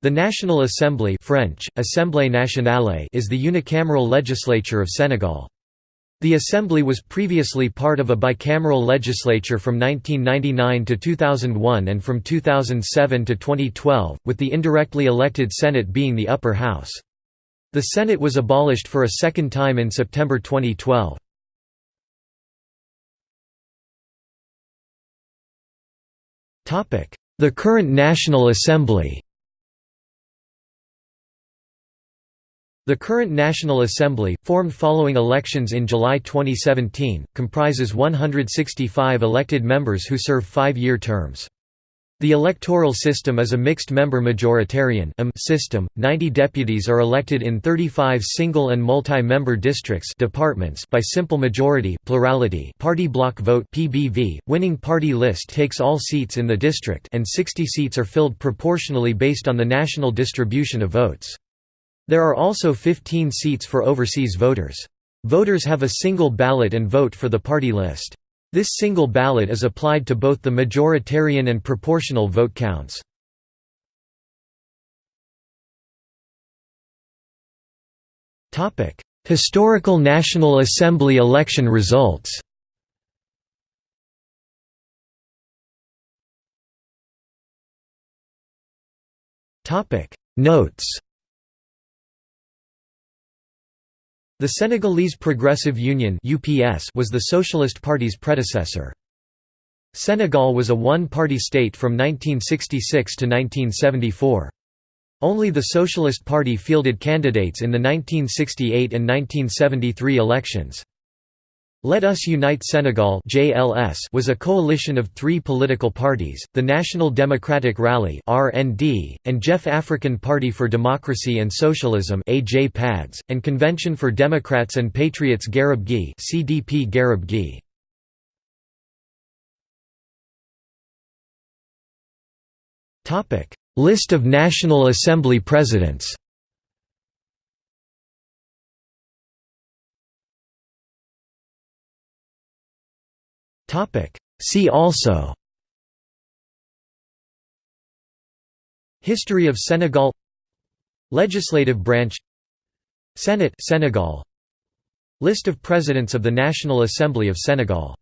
The National Assembly French, Assemblée nationale is the unicameral legislature of Senegal. The Assembly was previously part of a bicameral legislature from 1999 to 2001 and from 2007 to 2012, with the indirectly elected Senate being the upper house. The Senate was abolished for a second time in September 2012. The current National Assembly The current National Assembly, formed following elections in July 2017, comprises 165 elected members who serve five-year terms. The electoral system is a mixed-member majoritarian system. 90 deputies are elected in 35 single and multi-member districts departments by simple majority plurality party block vote PBV. Winning party list takes all seats in the district and 60 seats are filled proportionally based on the national distribution of votes. There are also 15 seats for overseas voters. Voters have a single ballot and vote for the party list. This single ballot is applied to both the majoritarian and proportional vote counts. Historical National Assembly election results Notes The Senegalese Progressive Union was the Socialist Party's predecessor. Senegal was a one-party state from 1966 to 1974. Only the Socialist Party fielded candidates in the 1968 and 1973 elections. Let Us Unite Senegal (JLS) was a coalition of three political parties, the National Democratic Rally (RND) and Jef African Party for Democracy and Socialism and Convention for Democrats and Patriots Garab Gueye CDP Garab Gueye. List of National Assembly presidents See also. History of Senegal. Legislative branch. Senate Senegal. List of Presidents of the National Assembly of Senegal